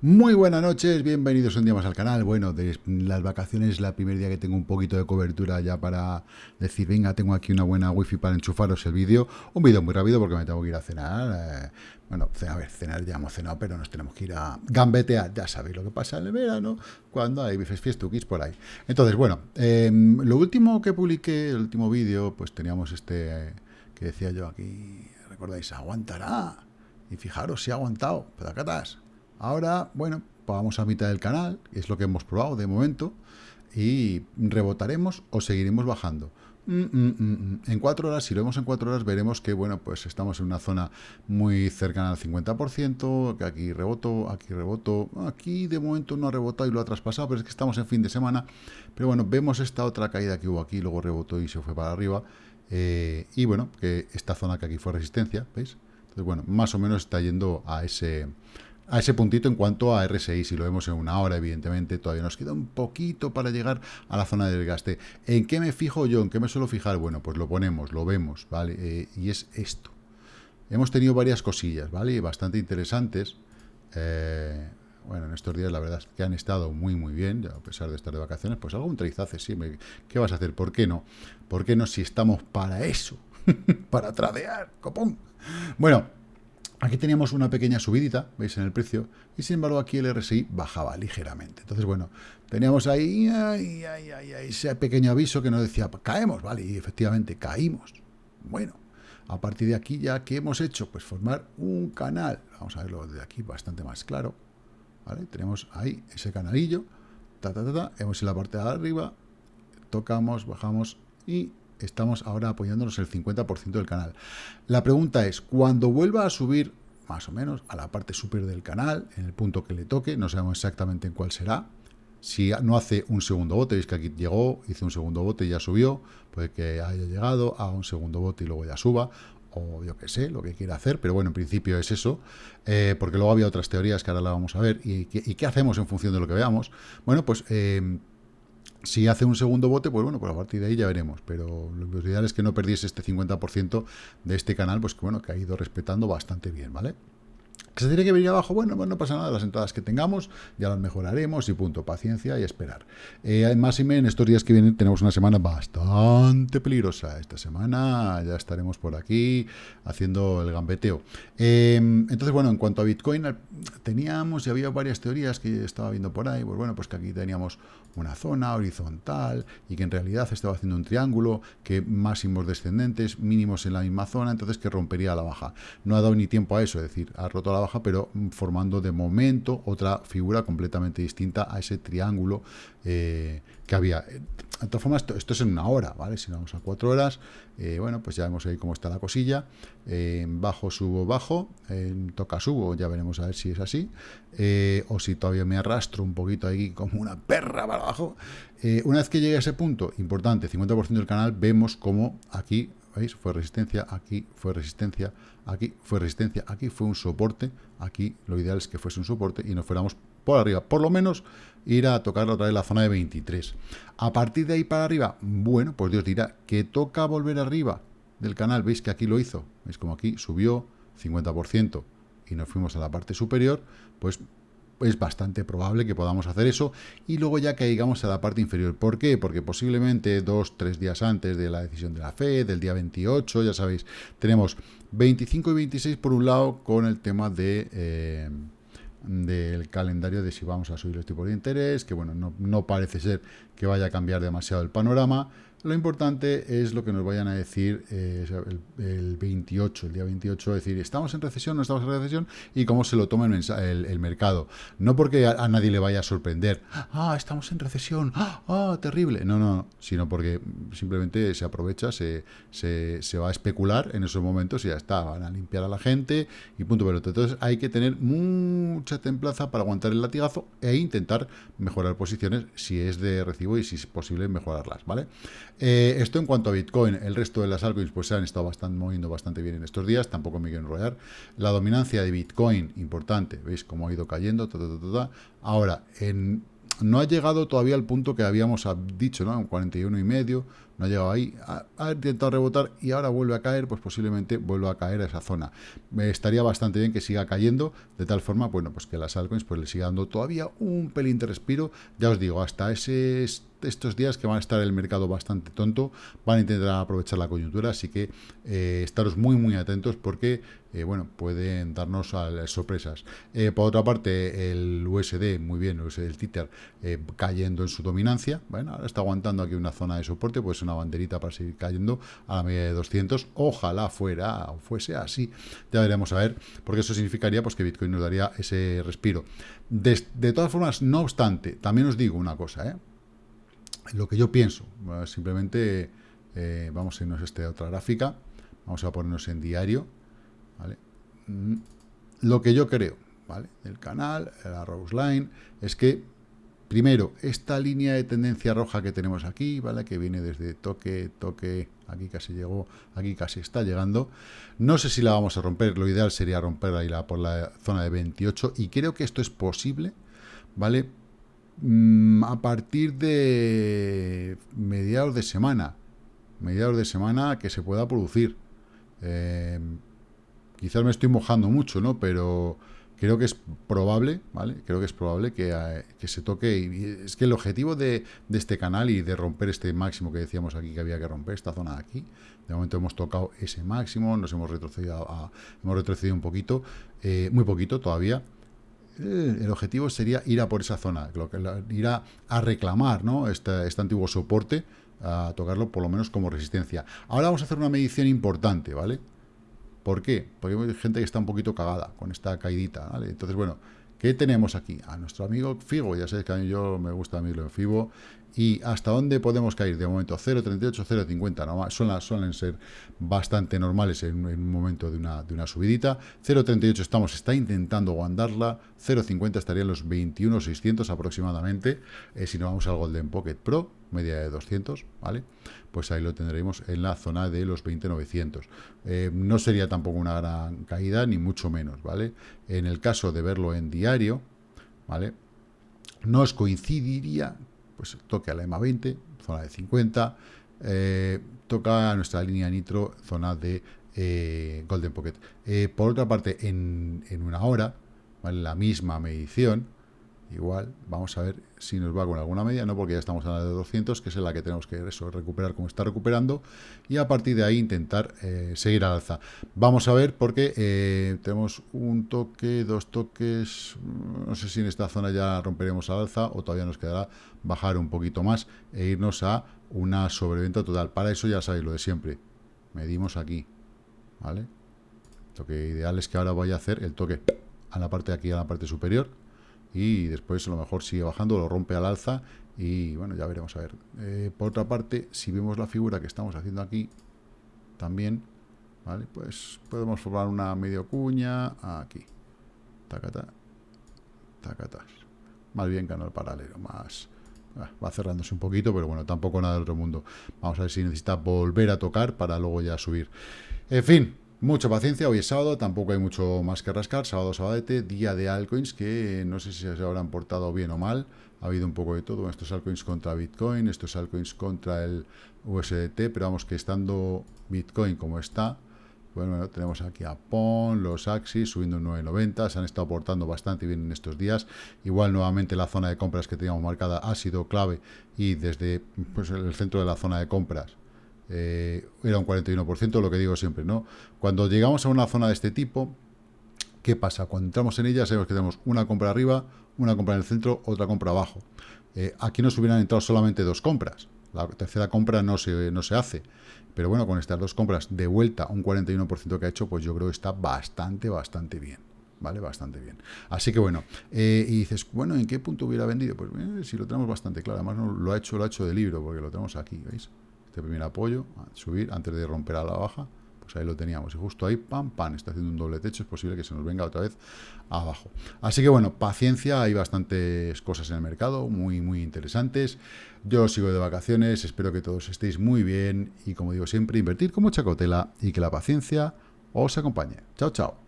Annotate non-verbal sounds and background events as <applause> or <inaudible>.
Muy buenas noches, bienvenidos un día más al canal. Bueno, de las vacaciones es la primer día que tengo un poquito de cobertura ya para decir, venga, tengo aquí una buena wifi para enchufaros el vídeo. Un vídeo muy rápido porque me tengo que ir a cenar. Eh, bueno, a ver, cenar ya hemos cenado, pero nos tenemos que ir a gambetear. Ya sabéis lo que pasa en el verano, cuando hay bifes fiestuquis por ahí. Entonces, bueno, em, lo último que publiqué, el último vídeo, pues teníamos este que decía yo aquí, recordáis, aguantará. Y fijaros si ha aguantado, estás Ahora, bueno, vamos a mitad del canal, es lo que hemos probado de momento, y rebotaremos o seguiremos bajando. Mm, mm, mm, en cuatro horas, si lo vemos en cuatro horas, veremos que, bueno, pues estamos en una zona muy cercana al 50%, que aquí reboto, aquí reboto, aquí de momento no ha rebotado y lo ha traspasado, pero es que estamos en fin de semana. Pero bueno, vemos esta otra caída que hubo aquí, luego rebotó y se fue para arriba. Eh, y bueno, que esta zona que aquí fue resistencia, ¿veis? Entonces, bueno, más o menos está yendo a ese a ese puntito en cuanto a RSI, si lo vemos en una hora, evidentemente, todavía nos queda un poquito para llegar a la zona del gaste. ¿En qué me fijo yo? ¿En qué me suelo fijar? Bueno, pues lo ponemos, lo vemos, ¿vale? Eh, y es esto. Hemos tenido varias cosillas, ¿vale? Bastante interesantes. Eh, bueno, en estos días la verdad es que han estado muy, muy bien, a pesar de estar de vacaciones, pues algún trizace, sí, ¿qué vas a hacer? ¿Por qué no? ¿Por qué no si estamos para eso? <laughs> para tradear, copón. Bueno, Aquí teníamos una pequeña subidita, veis, en el precio, y sin embargo aquí el RSI bajaba ligeramente. Entonces, bueno, teníamos ahí ese pequeño aviso que nos decía, caemos, ¿vale? Y efectivamente caímos. Bueno, a partir de aquí ya, ¿qué hemos hecho? Pues formar un canal. Vamos a verlo desde aquí bastante más claro. Tenemos ahí ese canalillo. Ta, ta, ta, Hemos en la parte de arriba, tocamos, bajamos y estamos ahora apoyándonos el 50% del canal. La pregunta es, cuando vuelva a subir más o menos a la parte superior del canal, en el punto que le toque, no sabemos exactamente en cuál será, si no hace un segundo bote, veis que aquí llegó, hizo un segundo bote y ya subió, puede que haya llegado, a un segundo bote y luego ya suba, o yo qué sé, lo que quiera hacer, pero bueno, en principio es eso, eh, porque luego había otras teorías que ahora la vamos a ver, y, qué hacemos en función de lo que veamos. Bueno, pues eh, si hace un segundo bote, pues bueno, pues a partir de ahí ya veremos. Pero lo ideal es que no perdiese este 50% de este canal, pues que bueno, que ha ido respetando bastante bien, ¿vale? ¿Que se tiene que venir abajo? Bueno, pues no pasa nada, las entradas que tengamos ya las mejoraremos y punto, paciencia y esperar. Eh, además, en estos días que vienen tenemos una semana bastante peligrosa. Esta semana ya estaremos por aquí haciendo el gambeteo. Em, entonces, bueno, en cuanto a Bitcoin, teníamos y había varias teorías que estaba viendo por ahí, pues bueno, pues que aquí teníamos una zona horizontal y que en realidad estaba haciendo un triángulo, que máximos descendentes, mínimos en la misma zona, entonces que rompería la baja. No ha dado ni tiempo a eso, es decir, ha roto la baja pero formando de momento otra figura completamente distinta a ese triángulo eh, que había. De todas formas, esto, es en una hora, ¿vale? Si vamos a cuatro horas, eh, bueno, pues ya vemos ahí cómo está la cosilla. bajo, subo, bajo, toca, subo, ya veremos a ver si es así. Eh, o si todavía me arrastro un poquito ahí como una perra para abajo. una vez que llegue a ese punto, importante, 50% del canal, vemos cómo aquí ¿Veis? Fue resistencia, aquí fue resistencia, aquí fue resistencia, aquí fue un soporte, aquí lo ideal es que fuese un soporte y nos fuéramos por arriba. Por lo menos ir a tocar otra vez la zona de 23. A partir de ahí para arriba, bueno, pues Dios dirá que toca volver arriba del canal. ¿Veis que aquí lo hizo? ¿Veis como aquí subió 50% y nos fuimos a la parte superior? Pues es bastante probable que podamos hacer eso y luego ya caigamos a la parte inferior. ¿Por qué? Porque posiblemente dos, tres días antes de la decisión de la FED, del día 28, ya sabéis, tenemos 25 y 26 por un lado con el tema de... Eh, del calendario de si vamos a subir los tipos de interés, que bueno, no, no parece ser que vaya a cambiar demasiado el panorama, lo importante es lo que nos vayan a decir eh, el, 28, el día 28, decir, ¿estamos en recesión no estamos en recesión? Y cómo se lo toma el, mercado. No porque a, nadie le vaya a sorprender, ah, estamos en recesión, ah, terrible. No, no, sino porque simplemente se aprovecha, se, se, va a especular en esos momentos y ya está, van a limpiar a la gente y punto pelota. Entonces hay que tener mucha templaza para aguantar el latigazo e intentar mejorar posiciones si es de recibo y si es posible mejorarlas, ¿vale? Eh, esto en cuanto a Bitcoin, el resto de las altcoins pues se han estado bastante, moviendo bastante bien en estos días, tampoco me quiero enrollar. La dominancia de Bitcoin, importante, veis cómo ha ido cayendo, Ahora, en no ha llegado todavía al punto que habíamos dicho, ¿no? Un 41 y medio, no ha llegado ahí, ha, intentado rebotar y ahora vuelve a caer, pues posiblemente vuelva a caer a esa zona. Me estaría bastante bien que siga cayendo, de tal forma, bueno, pues que las altcoins pues le siga dando todavía un pelín de respiro, ya os digo, hasta ese estos días que van a estar el mercado bastante tonto, van a intentar aprovechar la coyuntura, así que eh, estaros muy muy atentos porque eh, bueno, pueden darnos sorpresas. Eh, por otra parte, el USD, muy bien, el USD del Tether, cayendo en su dominancia, bueno, ahora está aguantando aquí una zona de soporte, pues una banderita para seguir cayendo a la media de 200, ojalá fuera o fuese así, ya veremos a ver, porque eso significaría pues que Bitcoin nos daría ese respiro. De, de todas formas, no obstante, también os digo una cosa, ¿eh? Lo que yo pienso. simplemente eh, vamos a irnos a esta otra gráfica. Vamos a ponernos en diario. Mm, lo que yo creo, ¿vale? El canal, la Rose Line, es que, primero, esta línea de tendencia roja que tenemos aquí, ¿vale? Que viene desde toque, toque, aquí casi llegó, aquí casi está llegando. No sé si la vamos a romper, lo ideal sería romperla y la, por la zona de 28, y creo que esto es posible, ¿vale? Mm, a partir de mediados de semana, mediados de semana que se pueda producir. Eh, quizás me estoy mojando mucho, ¿no? Pero creo que es probable, ¿vale? Creo que es probable que, eh, se toque. Y es que el objetivo de, este canal y de romper este máximo que decíamos aquí que había que romper, esta zona de aquí, de momento hemos tocado ese máximo, nos hemos retrocedido, hemos retrocedido un poquito, eh, muy poquito todavía, el objetivo sería ir a por esa zona, ir a, reclamar ¿no? este, este, antiguo soporte, a tocarlo por lo menos como resistencia. Ahora vamos a hacer una medición importante, ¿vale? ¿Por qué? Porque hay gente que está un poquito cagada con esta caidita, ¿vale? Entonces, bueno, ¿qué tenemos aquí? A nuestro amigo Figo, ya sabéis que a mí yo me gusta a mí lo Fibo, ¿Y hasta dónde podemos caer? De momento 0,38, 0,50, ¿no? suelen, suelen ser bastante normales en, un momento de una, de una subidita. 0,38 estamos, está intentando aguantarla. 0,50 estaría en los 21,600 aproximadamente. Eh, si no vamos al Golden Pocket Pro, media de 200, ¿vale? Pues ahí lo tendremos en la zona de los 20,900. Eh, no sería tampoco una gran caída, ni mucho menos, ¿vale? En el caso de verlo en diario, ¿vale? Nos coincidiría pues toque a la EMA 20, zona de 50, eh, toca nuestra línea nitro, zona de eh, Golden Pocket. Eh, por otra parte, en, una hora, la misma medición, igual, vamos a ver si nos va con alguna media, no porque ya estamos a la de 200, que es la que tenemos que recuperar como está recuperando, y a partir de ahí intentar eh, seguir al alza. Vamos a ver porque eh, tenemos un toque, dos toques, no sé si en esta zona ya romperemos al alza o todavía nos quedará bajar un poquito más e irnos a una sobreventa total. Para eso ya sabéis lo de siempre, medimos aquí, ¿vale? Lo que ideal es que ahora vaya a hacer el toque a la parte de aquí, a la parte superior, y después a lo mejor sigue bajando, lo rompe al alza y bueno, ya veremos a ver. Eh, por otra parte, si vemos la figura que estamos haciendo aquí, también, ¿vale? Pues podemos formar una medio cuña aquí. Tacata, tacatas. Más bien canal paralelo, más... Ah, va cerrándose un poquito, pero bueno, tampoco nada del otro mundo. Vamos a ver si necesita volver a tocar para luego ya subir. En fin, Mucha paciencia, hoy es sábado, tampoco hay mucho más que rascar, sábado, sabadete, día de altcoins que no sé si se habrán portado bien o mal, ha habido un poco de todo, estos altcoins contra Bitcoin, estos altcoins contra el USDT, pero vamos que estando Bitcoin como está, bueno, tenemos aquí a PON, los Axis subiendo un 9.90, se han estado portando bastante bien en estos días, igual nuevamente la zona de compras que teníamos marcada ha sido clave y desde pues, el centro de la zona de compras eh, era un 41%, lo que digo siempre, ¿no? Cuando llegamos a una zona de este tipo, ¿qué pasa? Cuando entramos en ella sabemos que tenemos una compra arriba, una compra en el centro, otra compra abajo. Eh, aquí nos hubieran entrado solamente dos compras. La tercera compra no se, no se hace. Pero bueno, con estas dos compras de vuelta, un 41% que ha hecho, pues yo creo que está bastante, bastante bien. ¿Vale? Bastante bien. Así que bueno, eh, y dices, bueno, ¿en qué punto hubiera vendido? Pues si lo tenemos bastante claro, además no, lo ha hecho, lo ha hecho de libro, porque lo tenemos aquí, ¿veis? Primer apoyo, subir antes de romper a la baja, pues ahí lo teníamos. Y justo ahí, pam, pam, está haciendo un doble techo, es posible que se nos venga otra vez abajo. Así que bueno, paciencia, hay bastantes cosas en el mercado, muy, muy interesantes. Yo sigo de vacaciones, espero que todos estéis muy bien y como digo siempre, invertir con mucha cautela y que la paciencia os acompañe. Chao, chao.